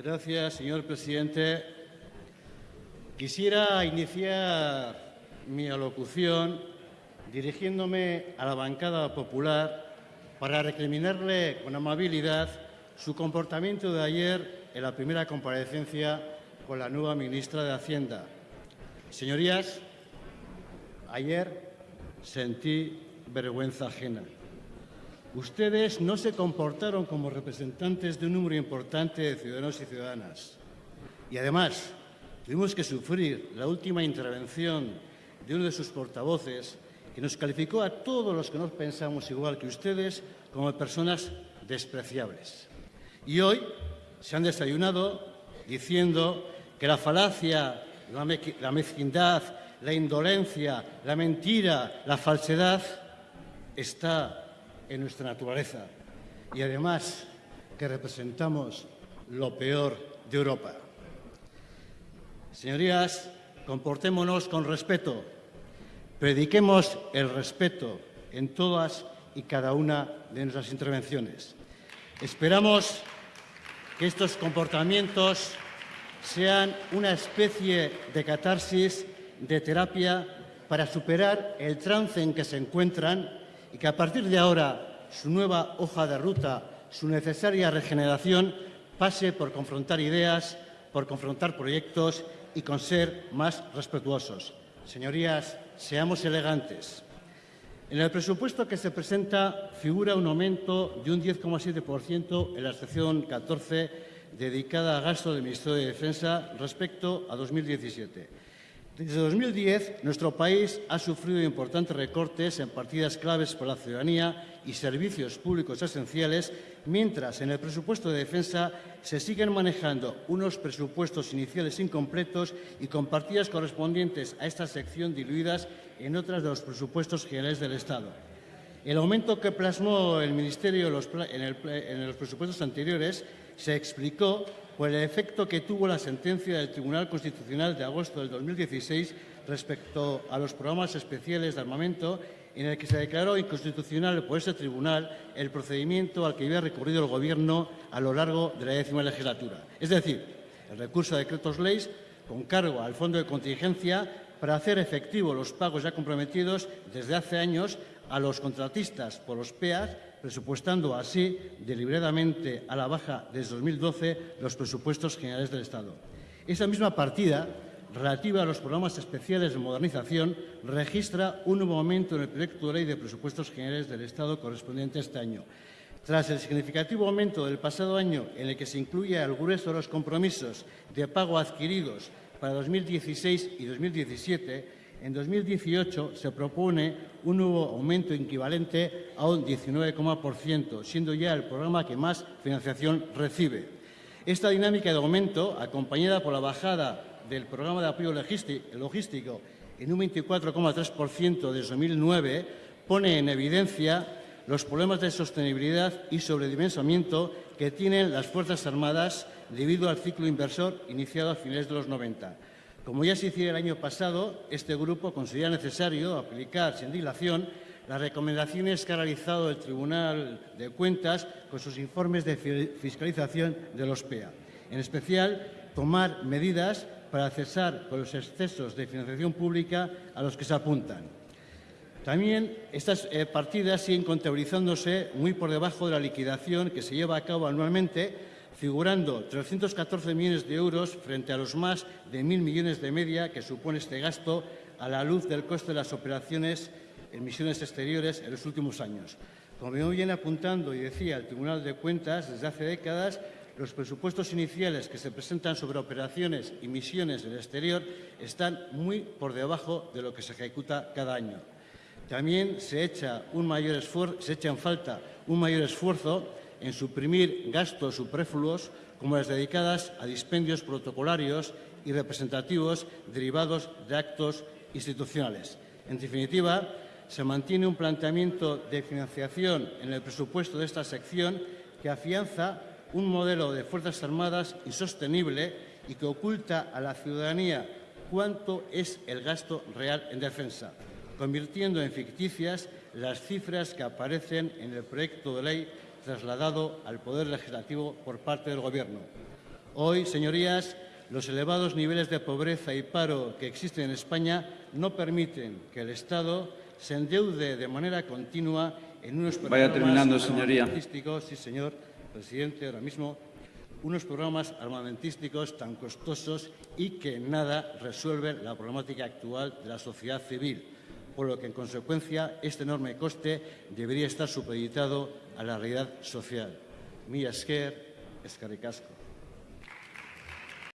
Gracias, señor presidente. Quisiera iniciar mi alocución dirigiéndome a la bancada popular para recriminarle con amabilidad su comportamiento de ayer en la primera comparecencia con la nueva ministra de Hacienda. Señorías, ayer sentí vergüenza ajena. Ustedes no se comportaron como representantes de un número importante de ciudadanos y ciudadanas. Y además, tuvimos que sufrir la última intervención de uno de sus portavoces que nos calificó a todos los que no pensamos igual que ustedes como personas despreciables. Y hoy se han desayunado diciendo que la falacia, la, mezquindad, la indolencia, la mentira, la falsedad está en nuestra naturaleza y además que representamos lo peor de Europa. Señorías, comportémonos con respeto, prediquemos el respeto en todas y cada una de nuestras intervenciones. Esperamos que estos comportamientos sean una especie de catarsis, de terapia, para superar el trance en que se encuentran y que a partir de ahora su nueva hoja de ruta, su necesaria regeneración, pase por confrontar ideas, por confrontar proyectos y con ser más respetuosos. Señorías, seamos elegantes. En el presupuesto que se presenta figura un aumento de un 10,7% en la sección 14 dedicada a gasto del Ministerio de Defensa respecto a 2017. Desde 2010, nuestro país ha sufrido importantes recortes en partidas claves para la ciudadanía y servicios públicos esenciales, mientras en el presupuesto de defensa se siguen manejando unos presupuestos iniciales incompletos y con partidas correspondientes a esta sección diluidas en otras de los presupuestos generales del Estado. El aumento que plasmó el Ministerio en los presupuestos anteriores se explicó por el efecto que tuvo la sentencia del Tribunal Constitucional de agosto del 2016 respecto a los programas especiales de armamento, en el que se declaró inconstitucional por ese tribunal el procedimiento al que había recurrido el Gobierno a lo largo de la décima legislatura. Es decir, el recurso a decretos leyes con cargo al Fondo de Contingencia para hacer efectivos los pagos ya comprometidos desde hace años a los contratistas por los PEAs presupuestando así deliberadamente a la baja desde 2012 los presupuestos generales del Estado. Esa misma partida, relativa a los programas especiales de modernización, registra un nuevo aumento en el proyecto de ley de presupuestos generales del Estado correspondiente a este año. Tras el significativo aumento del pasado año, en el que se incluye al grueso de los compromisos de pago adquiridos para 2016 y 2017, en 2018 se propone un nuevo aumento equivalente a un 19,%, siendo ya el programa que más financiación recibe. Esta dinámica de aumento, acompañada por la bajada del programa de apoyo logístico en un 24,3% desde 2009, pone en evidencia los problemas de sostenibilidad y sobredimensionamiento que tienen las Fuerzas Armadas debido al ciclo inversor iniciado a finales de los 90. Como ya se hiciera el año pasado, este grupo considera necesario aplicar sin dilación las recomendaciones que ha realizado el Tribunal de Cuentas con sus informes de fiscalización de los PEA. En especial, tomar medidas para cesar con los excesos de financiación pública a los que se apuntan. También estas eh, partidas siguen contabilizándose muy por debajo de la liquidación que se lleva a cabo anualmente figurando 314 millones de euros frente a los más de 1.000 millones de media que supone este gasto a la luz del coste de las operaciones en misiones exteriores en los últimos años. Como viene apuntando y decía el Tribunal de Cuentas, desde hace décadas los presupuestos iniciales que se presentan sobre operaciones y misiones del exterior están muy por debajo de lo que se ejecuta cada año. También se echa, un mayor se echa en falta un mayor esfuerzo en suprimir gastos superfluos como las dedicadas a dispendios protocolarios y representativos derivados de actos institucionales. En definitiva, se mantiene un planteamiento de financiación en el presupuesto de esta sección que afianza un modelo de Fuerzas Armadas insostenible y que oculta a la ciudadanía cuánto es el gasto real en defensa, convirtiendo en ficticias las cifras que aparecen en el proyecto de ley trasladado al Poder Legislativo por parte del Gobierno. Hoy, señorías, los elevados niveles de pobreza y paro que existen en España no permiten que el Estado se endeude de manera continua en unos Vaya terminando, señoría. armamentísticos, sí, señor presidente, ahora mismo, unos programas armamentísticos tan costosos y que nada resuelven la problemática actual de la sociedad civil, por lo que, en consecuencia, este enorme coste debería estar supeditado a la realidad social. Mi esker, escarricasco.